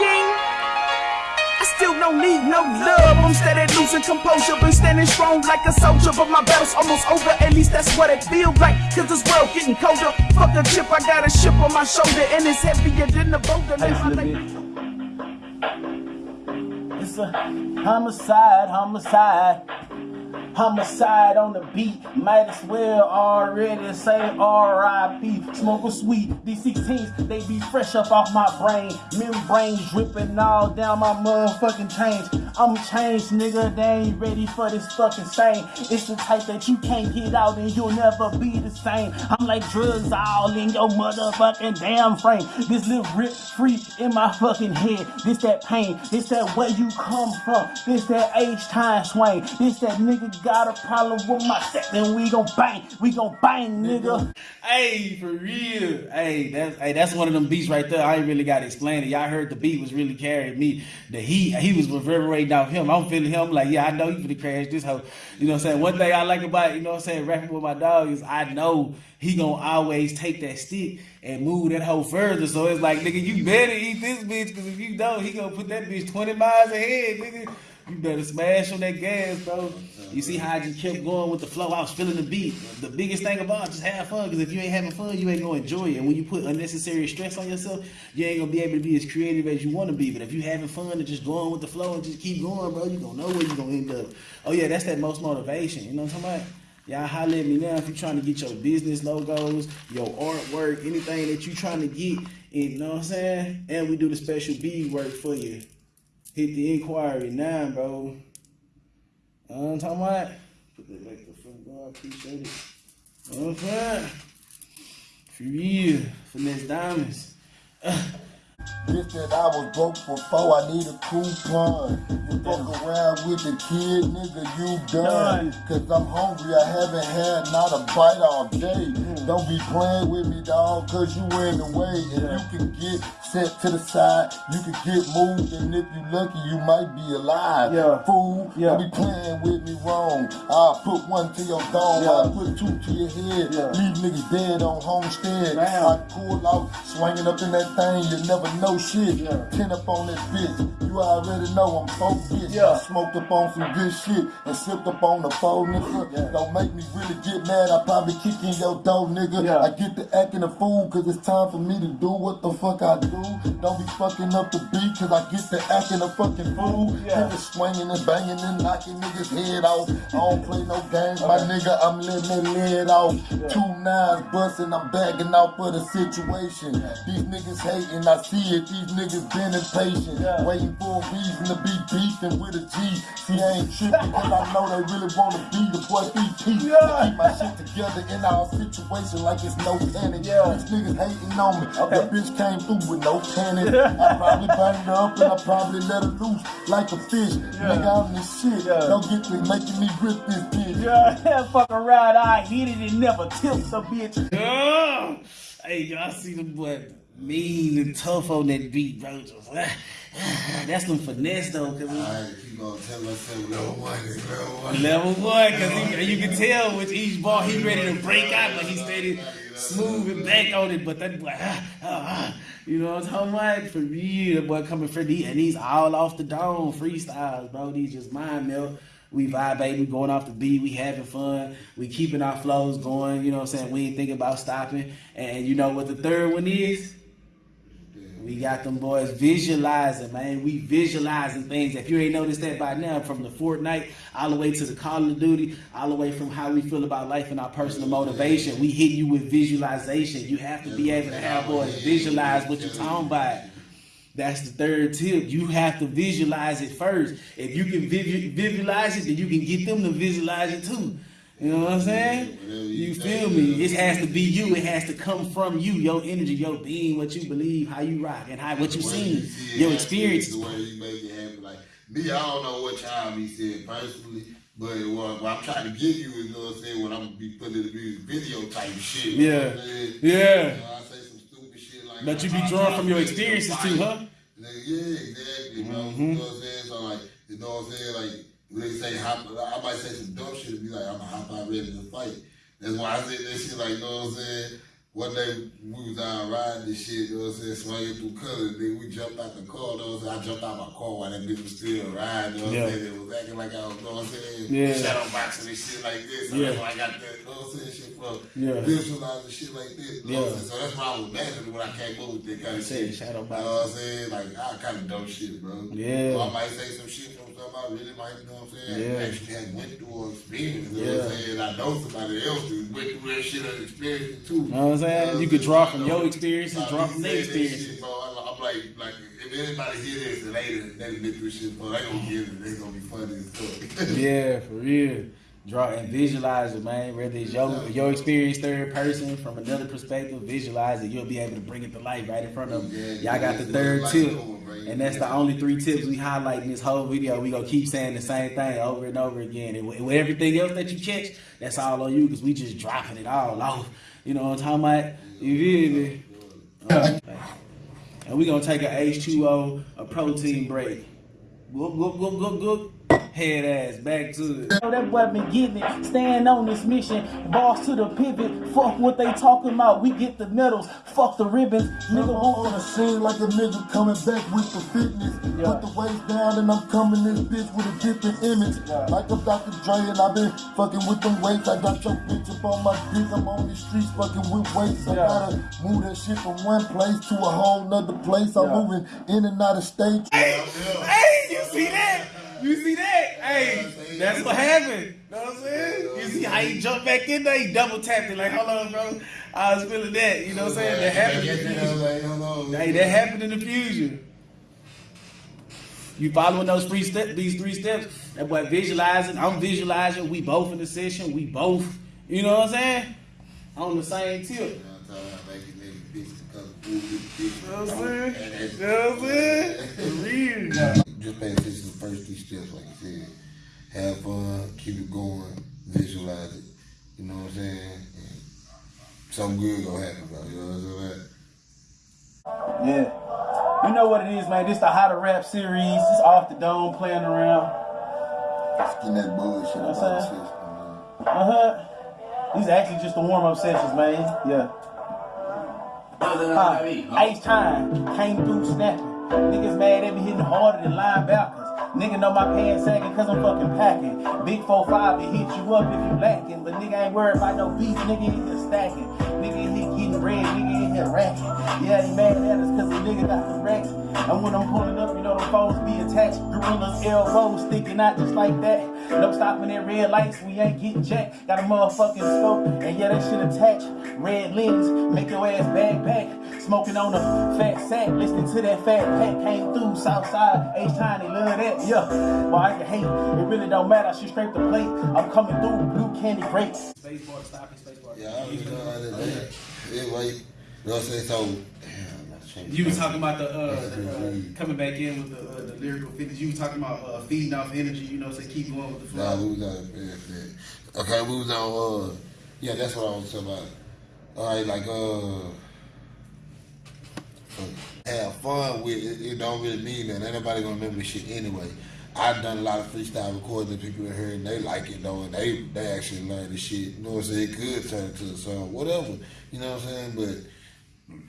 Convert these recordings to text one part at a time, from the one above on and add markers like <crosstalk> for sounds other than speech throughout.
I still don't need no love. I'm steady losing composure, been standing strong like a soldier. But my battle's almost over, at least that's what it feels like. Cause this world getting colder. Fuck a chip, I got a ship on my shoulder, and it's heavier than the boulder. It's a homicide, homicide. Homicide on the beat, might as well already say R.I.P. Smoke a sweet, these 16s, they be fresh up off my brain. Membrane dripping all down my motherfucking chains. I'm changed, nigga, they ain't ready for this fucking same. It's the type that you can't get out and you'll never be the same. I'm like drugs all in your motherfucking damn frame. This little rip free in my fucking head. This that pain, this that where you come from. This that age time swing. This that nigga got a problem with my set, then we gon' bang. We gon' bang, nigga. Hey, for real. Hey, that's hey, that's one of them beats right there. I ain't really gotta explain it. Y'all heard the beat was really carrying me. The heat, he was reverberating off him. I'm feeling him like, yeah, I know you finna crash this hoe. You know what I'm saying? One thing I like about, you know what I'm saying, rapping with my dog is I know he gonna always take that stick and move that hoe further. So it's like, nigga, you better eat this bitch, because if you don't, he gonna put that bitch 20 miles ahead, nigga. You better smash on that gas, bro. You see how I just kept going with the flow. I was feeling the beat. The biggest thing about it, just have fun. Because if you ain't having fun, you ain't gonna enjoy it. And when you put unnecessary stress on yourself, you ain't gonna be able to be as creative as you want to be. But if you having fun and just going with the flow and just keep going, bro, you gonna know where you gonna end up. Oh yeah, that's that most motivation. You know what I'm talking about? Y'all holler at me now if you're trying to get your business logos, your artwork, anything that you trying to get. You know what I'm saying? And we do the special B work for you. Hit the inquiry now, bro. You know what I'm talking about? Put that back to the front door. I appreciate it. You know what I'm saying? For real. Finesse diamonds. <laughs> Bitch that I was broke before, I need a coupon. You fuck around with the kid, nigga, you done. Cause I'm hungry, I haven't had not a bite all day. Mm. Don't be playing with me, dog, cause you in the way. And you can get set to the side, you can get moved, and if you lucky, you might be alive. Yeah. Fool, Yeah. don't be playing with me wrong. I'll put one to your dome, Yeah. I'll put two to your head. Yeah. Leave niggas dead on homestead. Damn. I pull out, swinging up in that thing, you never know shit. Yeah. Pin up on that bitch. You already know I'm focused. Yeah. I smoked up on some good shit and sipped up on the phone, nigga. Yeah. Don't make me really get mad. I probably kick in your door, nigga. Yeah. I get to acting a fool cause it's time for me to do what the fuck I do. Don't be fucking up the beat cause I get to acting a fucking fool. Yeah. Niggas swinging and banging and knocking niggas head off. I don't play no games, my nigga. I'm letting it lead off. Two nines busting, I'm bagging out for the situation. These niggas hating, I see it. These niggas been impatient, Yeah. waiting for a reason to be beefing with a G. See, I ain't tripping cause I know they really wanna be the boy BP. Yeah. Keep my shit together in our situation like it's no panic. Yeah. These niggas hating on me. Okay. That bitch came through with no panic. I probably banged her up and I probably let her loose like a fish. Nigga, I'm this shit. Yeah. Don't get to making me rip this bitch. Yeah, <laughs> fuck around, I hit it and never tilt the bitch. Yeah. Hey, y'all see the boy mean and tough on that beat, bro. Just, <sighs> that's some finesse though, cause keep on telling myself, level one is level one. level one, cause he, you can tell with each ball he ready to break out, but he steady smooth and back on it. But that boy, ah, ah, ah. you know what I'm talking about? For real, the boy coming for these, and he's all off the dome freestyles, bro. These just mind melt. We vibe, we going off the beat, we having fun, we keeping our flows going, you know what I'm saying? We ain't thinking about stopping. And you know what the third one is? We got them boys visualizing, man. We visualizing things. If you ain't noticed that by now, from the Fortnite all the way to the Call of Duty, all the way from how we feel about life and our personal motivation, we hit you with visualization. You have to be able to have boys visualize what you're talking about. That's the third tip. You have to visualize it first. If you can visualize it, then you can get them to visualize it too. You know what I'm saying? You feel me? It has to be you. It has to come from you. Your energy, your being, what you believe, how you rock, and how what you seen, see your experience. The way you make it happen. Like, me, I don't know what child he said personally, but what, what I'm trying to give you is, you know what I'm saying, when I'm gonna be putting in the music video type shit. you know Yeah. I'm saying? Yeah. You know, But you be I'm drawing from your experiences too, huh? Yeah, exactly. Mm-hmm. You know what I'm saying? So like, you know what I'm saying? Like, when they say hop, I might say some dumb shit and be like, I'm a hop out ready to fight. That's why I say that shit like, you know what I'm saying? One day we was out riding this shit, you know what I'm saying, swinging through colors, then we jumped out the car, you know what I'm saying? I jumped out my car while that bitch was still riding, you know what I'm Yeah. saying? It was acting like I was, you know what I'm saying? Yeah. Shadow boxing and shit like this. So Yeah. that's why I got that, you know what I'm saying, shit for Yeah. visualizing shit like this. You know what I'm Yeah. saying? So that's why I was imagining when I came up with that kind of Say shit. shadow You know what I'm saying? Like, I kind of dope shit, bro. Yeah. So I might say some shit from something I really might, you know what I'm saying? Yeah. Actually had went through or experienced, you know Yeah. what I'm saying? I know somebody else who went through that shit and experienced it too. You know what I'm saying? You could draw from your experiences, draw from their experiences. I'm like, like, if anybody hear this and they been through shit, they gonna get it. They gonna be funny as fuck. <laughs> Yeah, for real. Draw and visualize it, man. Whether it's your your experience third person from another perspective, visualize it. You'll be able to bring it to life right in front of Yeah, them. Y'all got the third tip, and that's the only three tips we highlight in this whole video. We gonna keep saying the same thing over and over again. And with everything else that you catch, that's all on you because we just dropping it all off. You know what I'm talking about? You feel me? <laughs> And we're gonna take a H2O, a protein break. Go, go, go, go, go. Head ass back to it. know that boy been getting it. Staying on this mission. Boss to the pivot. Fuck what they talking about. We get the medals. Fuck the ribbons. Nigga Nigga won't on the scene like a nigga coming back with the fitness. Yeah. Put the waist down and I'm coming this bitch with a different image. Yeah. Like I'm Dr. Dre and I've been fucking with them weights. I got your bitch up on my dick. I'm on these streets fucking with weights. I Yeah. gotta move that shit from one place to a whole nother place. I'm Yeah. moving in and out of state. Hey, you see that? You see that? Hey, that's what happened. You know what I'm saying? You see how he jumped back in there? He double tapped it like, hold on, bro. I was feeling that. You know what I'm saying? That happened in the fusion. Hey, that happened in the fusion. You following those three steps, these three steps? That boy visualizing, I'm visualizing, we both in the session, we both, you know what I'm saying? On the same tip. You know what I'm saying? You know what I'm saying? <laughs> Real. Just pay attention to the first three steps, like you said. Have fun, keep it going, visualize it. You know what I'm saying? And something good gonna happen, bro. You know what I'm saying? Yeah. You know what it is, man. This the How to Rap series. It's off the dome playing around. Getting that bullshit What's about the that? system, man. Uh huh. These are actually just the warm up sessions, man. Yeah. Huh. H time came through snapping. Niggas mad they be hitting harder than linebackers. Nigga know my pants sagging cause I'm fucking packing. Big 4-5 it hit you up if you lacking. But nigga ain't worried about no beef, nigga in here stacking. Nigga here getting bread, nigga in here racking. Yeah, he mad at us cause the nigga got the racks. And when I'm pulling up, you know the phones be attached. Gorillas elbows sticking out just like that. No stopping at red lights, we ain't getting jacked. Got a motherfucking scope, and yeah, that shit attached. Red lens, make your ass backpack. Smoking on a fat sack, listening to that fat pack. Came through Southside, H-Time, they love that, yeah. Well, I can hate, it really don't matter, I should scrape the plate. I'm coming through, blue candy grapes. Space bar, stopping, space. Yeah, I already know how that is. Yeah, like, you know what I'm saying? So, damn, that's changing. You were talking about the, uh, the uh, coming back in with the, uh, the lyrical fitness. You were talking about uh, feeding off energy. You know, say keep going with the Nah, flow. we was on yeah. Okay, we was on uh yeah, that's what I was talking about. Alright, like uh have fun with it, it don't really mean that. Ain't nobody gonna remember this shit anyway. I've done a lot of freestyle recordings that people are hearing. they like it though and they they actually learn the shit. You know what I'm saying? It could turn into a song, whatever. You know what I'm saying? But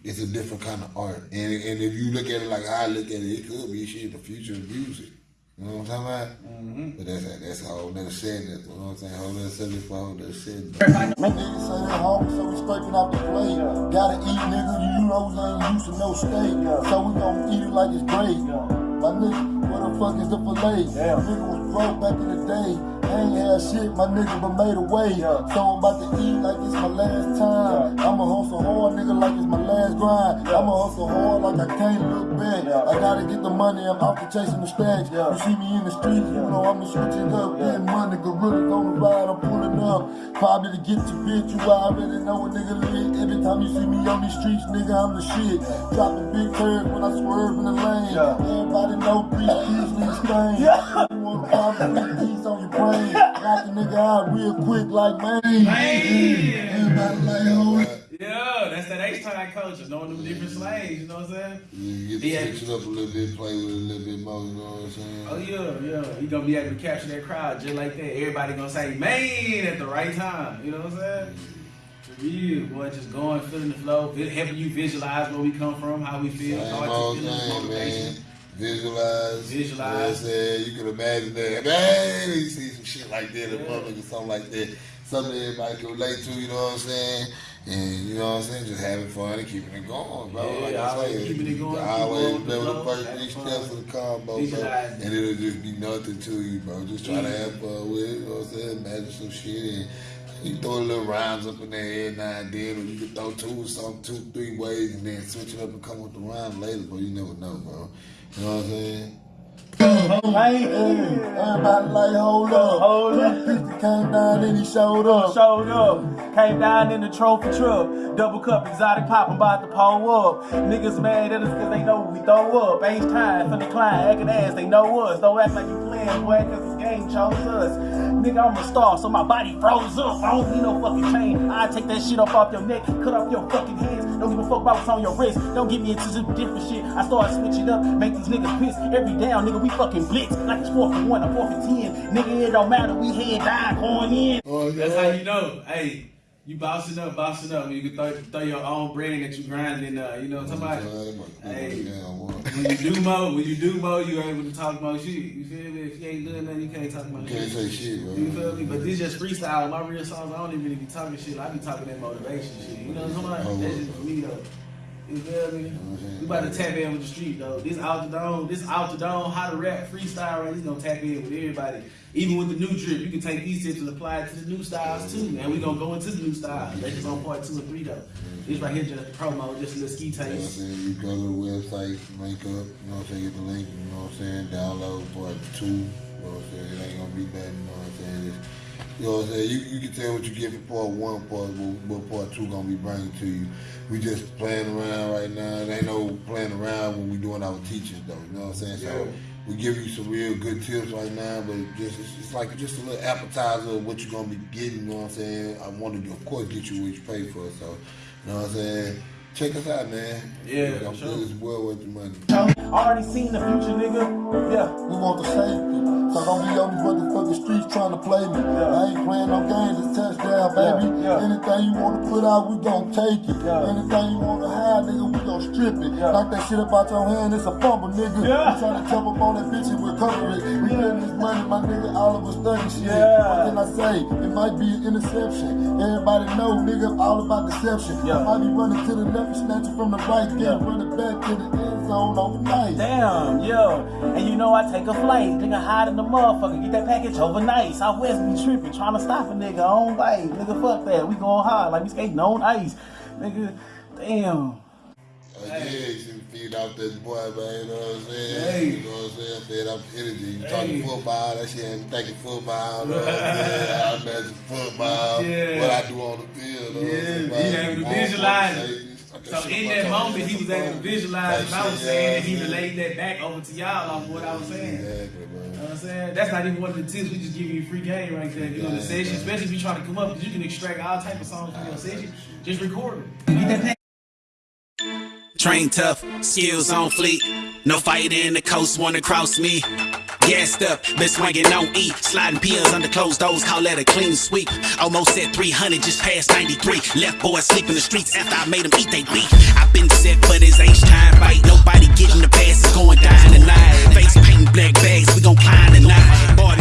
it's a different kind of art. And and if you look at it like I look at it, it could be shit the future of music. You know what I'm talking about? Mm-hmm. But that's that's a whole nother segment. You know what I'm saying? Whole nother segment for a whole nother segment. Niggas say they hungry, so we scraping off the plate. Gotta eat, nigga. You know we ain't used to no steak, so we gon' eat it like it's great. My nigga, what the fuck is the fillet? Yeah. Nigga was broke back in the day. Ain't had shit, my nigga, but made a way. Yeah. So I'm about to eat like it's my last time. I'ma hustle hard, nigga, like it's my last grind. I'ma hustle hard like I can't look back. Yeah. I gotta get the money, I'm out to chasing the stacks. Yeah. You see me in the streets, you know I'ma switch it up. Yeah. Getting money, gorillas on the ride, I'm pulling up. Probably to get your bitch, you I already know a nigga lit. Every time you see me on these streets, nigga, I'm the shit. Dropping big curves when I swerve in the lane. Everybody know three keys leave stain. Nigga out real quick like man. Everybody like, oh, Yeah, that's that H time culture, knowing them different slangs. You know what I'm saying? You get to Yeah. switch it up a little bit, play with it a little bit more, you know what I'm saying? Oh yeah, yeah. You gonna be able to capture that crowd just like that. Everybody gonna say "man" at the right time. You know what I'm saying? Real, boy, just going, feeling the flow, helping you visualize where we come from, how we feel, Same old feelings, motivation. Visualize. Visualize. You, know what I'm saying? you can imagine that. Man, you see some shit like that in Yeah. public or something like that. Something everybody can relate to, you know what I'm saying? And you know what I'm saying? Just having fun and keeping it going, bro. Yeah, like I say, keeping it going, you Always going with the remember the first three steps of the combo, bro. And it'll just be nothing to you, bro. Just try to have fun with it, you know what I'm saying? Imagine some shit and you throw a little rhymes up in there every now and then, or you can throw two or something, two, three ways, and then switch it up and come with the rhyme later, but you never know, bro. You know what I'm saying? Man, Everybody like, hold up. Hold up. 350 <laughs> came down and he showed up. Showed up, came down in the trophy truck, double cup exotic pop, I'm about to pull up. Niggas mad at us cause they know we throw up. Ain't time for the climb, acting ass, they know us. Don't act like you playing, boy, cause this game chose us. Nigga, I'm a star, so my body froze up. I don't need no fucking chain. I take that shit up off your neck, cut off your fucking hands. Don't give a fuck about what's on your wrist. Don't get me into some different shit. I start switching up, make these niggas piss. Every down, nigga, we fucking blitz. Like it's 4 for 1 or 4 for 10. Nigga, it don't matter, we head down, going in. Oh, That's how you know. Hey, you bossing up, bossing up. You can throw, throw your own brand that you grinding. Uh, you know what I'm talking about? Hey, when you do mo, when you do mo, you able to talk about shit. You feel me? If you ain't doing nothing, you can't talk about shit. Can't say shit, bro. You feel me? But this just freestyle. My real songs, I don't even really be talking shit. I be talking that motivation shit. You know somebody. I'm talking about? Oh, That's just for me though. You feel me? We about to tap in with the street though. This out the dome, this out the dome, how to rap freestyle, right? This gonna tap in with everybody. Even with the new drip, you can take these tips and apply it to the new styles too. And we're gonna go into the new styles. That's just on part two and three though. This right here just promo, just a little ski You know what I'm saying? You go to the website, link up, you know what I'm saying, get the link, you know what I'm saying, download part two, you know what I'm saying, it ain't gonna be bad, you know what I'm saying, it's, you know what I'm saying, you, you can tell what you get for part one, part, what, what part two gonna be bringing to you. We just playing around right now, it ain't no playing around when we doing our teachers though, you know what I'm saying, so Yeah. We give you some real good tips right now, but just, it's, it's like just a little appetizer of what you're gonna be getting, you know what I'm saying, I want to, of course, get you what you pay for, so, you know what I'm saying, check us out, man. Yeah, I'm sure. sure it's well worth the money. Already seen the future, nigga. Yeah. We want the safety. So don't be on these motherfucking streets trying to play me. I ain't playing no games, it's touchdown, baby. Yeah, yeah. Anything you wanna put out, we gon' take it. Yeah. Anything you wanna hide, nigga, we gon' strip it. Yeah. Knock that shit up out your hand, it's a fumble, nigga. Yeah. We tryna jump up on that bitch and recover it. We getting this money, my nigga, all of us thugging shit. Yeah. What can I say? It might be an interception. Everybody know, nigga, all about deception. Yeah. I might be running to the left and snatching from the right, then Yeah. running back to the end zone overnight. Damn, yo. And you know I take a flight. Nigga hide in the motherfucker. Get that package overnight. Southwest be tripping. Trying to stop a nigga on life. Nigga, fuck that. We going hard. Like we skating on ice. Nigga, damn. Uh, yeah, you should feed off that boy, man. You know what I'm saying? Hey. You know what I'm saying? Feed off energy. You Hey. talking football, that shit ain't thinking football. <laughs> You know what I'm saying? I imagine football, Yeah. what I do on the field. you know what I'm Yeah, saying? he able to visualize it. So in that moment, he was able to visualize what I was saying, and he relayed that back over to y'all off what I was saying. Exactly, bro. You know what I'm saying? That's not even one of the tips. We just give you free game right there. You know, the session, especially if you trying to come up, because you can extract all type of songs from your session. Just record them. Train tough, skills on fleek. No fighter in the coast wanna cross me. Gassed up, been swinging on E. Sliding pills under closed doors, call that a clean sweep. Almost at 300, just past 93. Left boys sleep in the streets after I made them eat they beef. I've been set for this H time fight. Nobody getting the pass, it's going down tonight. Face painting black bags, we gon' climb tonight. Boy,